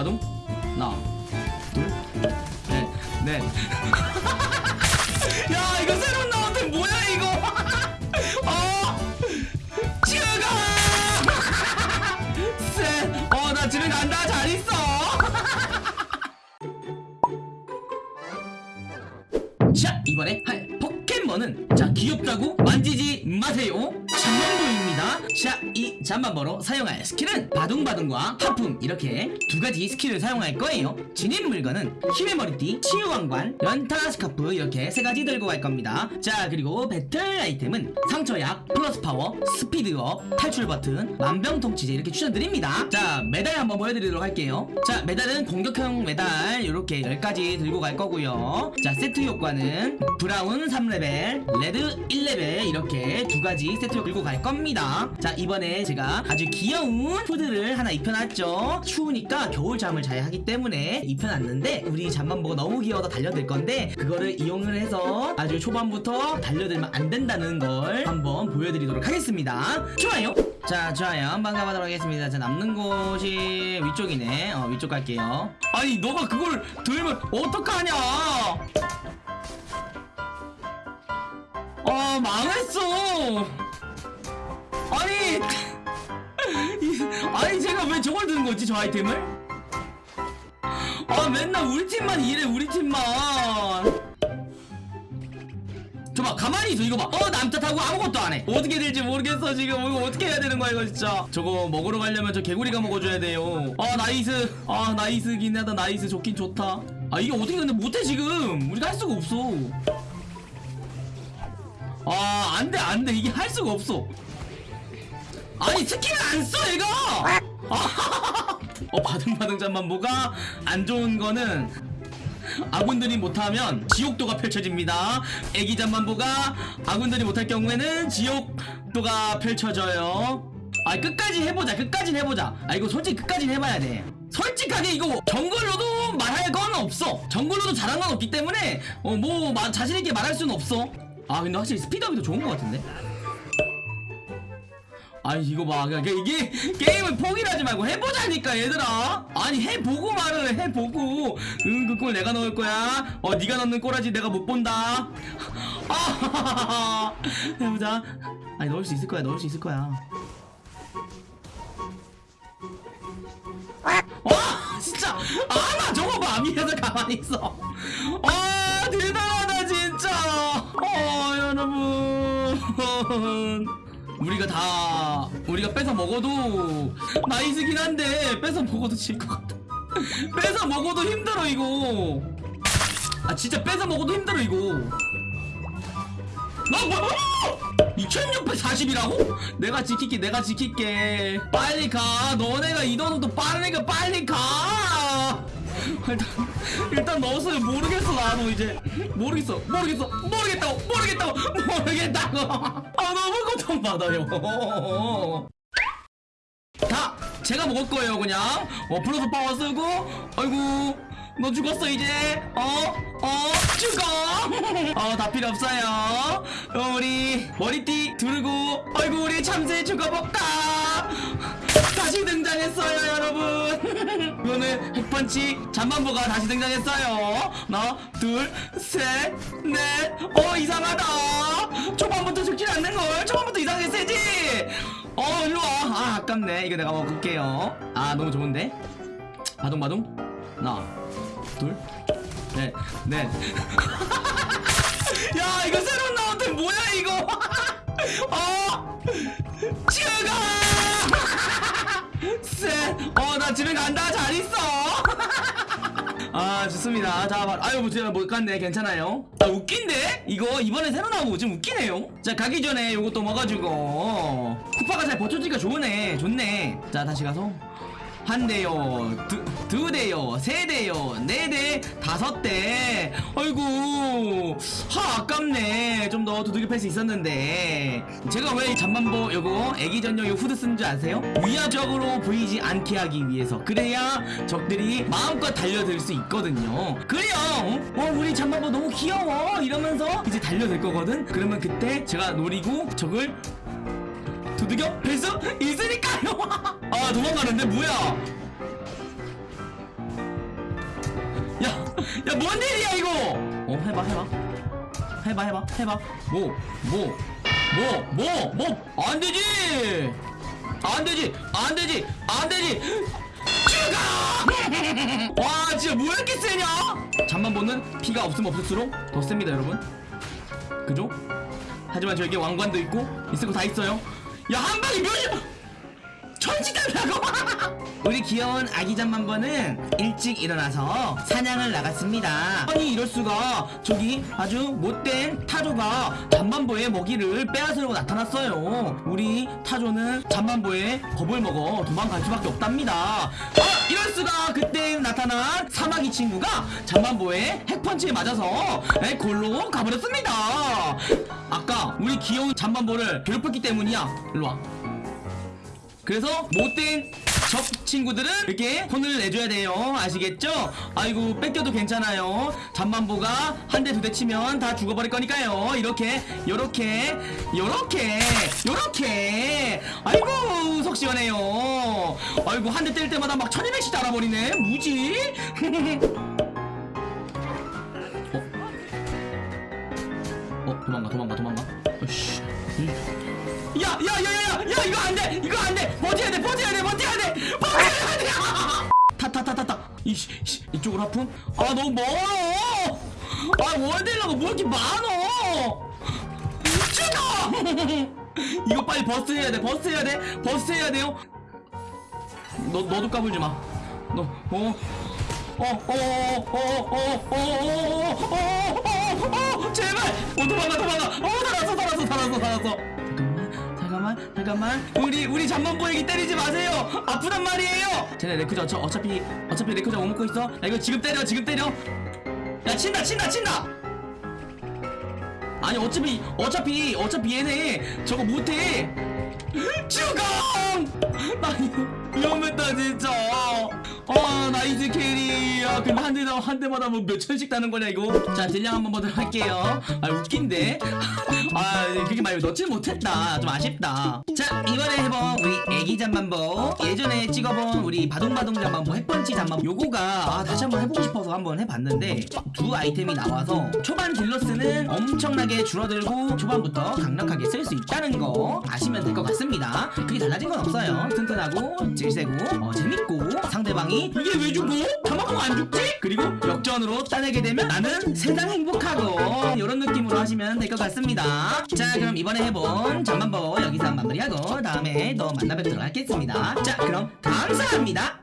바둥바둥 하나. 둘셋넷 야 이거 새로 나온 템 뭐야 이거? 어? 슈가! 셋어나 집에 간다. 잘 있어. 자 이번에 할 포켓몬은 자 귀엽다고 만지지 마세요. 잠만보입니다. 자이 잠만보로 사용할 스킬은 바둥바둥과 하품. 이렇게 두 가지 스킬을 사용할 거예요. 진입 물건은 힘의 머리띠 치유왕관 연타 스카프. 이렇게 세 가지 들고 갈 겁니다. 자 그리고 배틀 아이템은 상처약 플러스 파워 speed up 탈출 버튼 만병통치제 이렇게 추천드립니다. 자 메달 한번 보여드리도록 할게요. 자 메달은 공격형 메달. 이렇게 10가지 들고 갈 거고요. 자 세트 효과는 brown 3레벨 red 1레벨. 이렇게 두 가지 세트 들고 갈 겁니다. 자 이번에 제가 아주 귀여운 후드를 하나 입혀놨죠. 추우니까 겨울잠을 자야 하기 때문에 입혀놨는데 우리 잠만보가 너무 귀여워서 달려들 건데 그거를 이용을 해서 아주 초반부터 달려들면 안 된다는 걸 한번 보여드리도록 하겠습니다. 좋아요. 자 좋아요. 한번 가보도록 하겠습니다. 자 남는 곳이 위쪽이네. 어 위쪽 갈게요. 아니 너가 그걸 들면 어떡하냐? 아 망했어. 아니 이- 아니 제가 왜 저걸 드는 거지 저 아이템을? 아 맨날 우리 팀만 이래 우리 팀만. 저봐 가만히 있어 이거 봐어 남탓하고 아무것도 안해. 어떻게 될지 모르겠어 지금. 이거 어떻게 해야 되는 거야 이거 진짜. 저거 먹으러 가려면 저 개구리가 먹어줘야 돼요. 아 nice. 아 nice긴 하다. nice 좋긴 좋다. 아 이게 어떻게 근데 못해 지금. 우리가 할 수가 없어. 아 안돼 안돼. 이게 할 수가 없어 아니 스킬을 안써 얘가 아, 어 바등바등 잠만 뭐가 안 좋은 거는 아군들이 못하면 지옥도가 펼쳐집니다. 애기 잠만보가 아군들이 못할 경우에는 지옥도가 펼쳐져요. 아 끝까지 해보자 끝까지 해보자. 아 이거 솔직히 끝까지 해봐야 돼. 솔직하게 이거 정글로도 말할 건 없어. 정글로도 잘한 건 없기 때문에 어 뭐 자신있게 말할 수는 없어. 아 근데 확실히 스피드업이 더 좋은 것 같은데 아니 이거 봐. 그냥 이게 게임을 포기를 하지 말고 해보자니까 얘들아. 아니 해보고 말을 해 해보고. 응 그 골 내가 넣을 거야. 어 네가 넣는 꼬라지 내가 못 본다. 아 해보자. 아니 넣을 수 있을 거야 넣을 수 있을 거야. 와 진짜. 아나 저거 봐. 위에서 가만히 있어. 아 대단하다 진짜. 어 여러분 우리가 다 우리가 뺏어 먹어도 나이스긴 한데 뺏어 먹어도 질 것 같아. 뺏어 먹어도 힘들어 이거. 아 진짜 뺏어 먹어도 힘들어 이거. 나 뭐야 2640이라고? 내가 지킬게 내가 지킬게. 빨리 가. 너네가 이동도 빠르니까 빨리 가. 일단 일단 넣었어요 모르겠어 나도 이제 모르겠어 모르겠어 모르겠다고 모르겠다고 모르겠다고 아 너무 고통받아요 다 제가 먹을 거예요 그냥 어 플러스 파워 쓰고 아이고 너 죽었어 이제 어? 어? 어 다 필요 없어요. 어, 우리 머리띠 두르고 아이고 우리 참새 죽어볼까? 다시 등장했어요 여러분. 이거는 핵펀치 잠만보가 다시 등장했어요. 하나 둘셋넷어 이상하다. 초반부터 죽질 않는걸. 초반부터 이상하게 세지. 어 일로와. 아 아깝네. 이거 내가 먹을게요. 아 너무 좋은데? 바둥바둥? 하나 둘 넷넷 야 이거 새로 나온 템 뭐야 이거? 어? 슈가! 셋어나 집에 간다. 잘 있어. 아 좋습니다. 자 바- 아유 뭐 제가 못 갔네. 괜찮아요? 아 웃긴데? 이거 이번에 새로 나오고 좀 웃기네요? 자 가기 전에 요것도 먹어주고. 후파가 잘 버텨주니까 좋으네. 좋네. 자 다시 가서 한 대요, 두, 두 대요, 세 대요, 네 대, 다섯 대. 아이고, 하, 아깝네. 좀 더 두들겨 팰수 있었는데. 제가 왜이 잠만보 요거 애기 전용 요 후드 쓴줄 아세요? 위압적으로 보이지 않게 하기 위해서. 그래야 적들이 마음껏 달려들 수 있거든요. 그래요. 어, 어, 우리 잠만보 너무 귀여워. 이러면서 이제 달려들 거거든. 그러면 그때 제가 노리고 적을 두들겨 뵐수 있으니까요 아 도망가는데 뭐야 야뭔 일이야 이거 어 해봐 해봐 해봐 해봐 해봐. 뭐 뭐 뭐 뭐 뭐? 안 되지! 안 되지! 안 되지! 안 되지! 죽어! 와 진짜 뭐 이렇게 세냐? 잠만 보는 피가 없으면 없을수록 더 셉니다 여러분. 그죠? 하지만 저에게 왕관도 있고 있을 거 다 있어요. 야 한 방에 몇이 천지달라고. 우리 귀여운 아기 잠만보는 일찍 일어나서 사냥을 나갔습니다. 아니 이럴 수가. 저기 아주 못된 타조가 잠만보의 먹이를 빼앗으려고 나타났어요. 우리 타조는 잠만보의 겁을 먹어 도망갈 수밖에 없답니다. 아 이럴 수가. 그때 나타난 사마귀 친구가 잠만보의 핵펀치에 맞아서 에, 골로 가버렸습니다. 아까 우리 귀여운 잠만보를 괴롭혔기 때문이야. 일로와 그래서 못된 적 친구들은 이렇게 혼을 내줘야 돼요. 아시겠죠? 아이고 뺏겨도 괜찮아요. 잠만보가 한 대 두 대 치면 다 죽어버릴 거니까요. 이렇게 요렇게 요렇게 요렇게. 아이고 속 시원해요. 아이고 한 대 때릴 때마다 막 1200씩 달아버리네. 무지? 야야야야야 야 이거 안돼 이거 안돼 버텨야 돼 버텨야 돼 버텨야 돼 버텨야 돼 타타타타타 이씨 이쪽으로 하품 아 너무 멀어 아 월들라고 뭐 이렇게 많어 죽어 이거 빨리 버스 해야 돼 버스 해야 돼 버스 해야 돼요 너 너도 까불지 마너어 어어어어어어어어어어어어 제발 어 도망가 도망가 어 살았어 살았어 살았어 살았어 잠깐만 잠깐만 잠깐만. 우리 우리 잠만보에게 때리지 마세요. 아프단 말이에요. 쟤네 레쿠쟈 저 어차피 어차피 레쿠쟈 못 먹고 있어. 야 이거 지금 때려 지금 때려. 야 친다 친다 친다. 아니 어차피 어차피 어차피 얘네 저거 못해. 죽어! 나 이거 위험했다 진짜 아 nice carry. 아 근데 한 대당 한 대마다 뭐 몇천씩 따는 거냐 이거? 자 딜량 한번 보도록 할게요. 아 웃긴데? 아 그게 말고 넣질 못했다. 좀 아쉽다. 자 이번에 해본 우리 애기 잠만보. 예전에 찍어본 우리 바둥바둥 잠만보 핵펀치 잠만보. 요거가 아, 다시 한번 해보고 싶어서 한번 해봤는데 두 아이템이 나와서 초반 딜러스는 엄청나게 줄어들고 초반부터 강력하게 쓸 수 있다는 거 아시면 될 것 같습니다. 그게 달라진 건 없어요. 튼튼하고 질세고 어, 재밌고 상대방이 이게 왜 죽어? 잠만보 안 죽지? 그리고 역전으로 따내게 되면 나는 세상 행복하고 이런 느낌으로 하시면 될 것 같습니다 자 그럼 이번에 해본 잠만보 여기서 마무리하고 다음에 또 만나 뵙도록 하겠습니다 자 그럼 감사합니다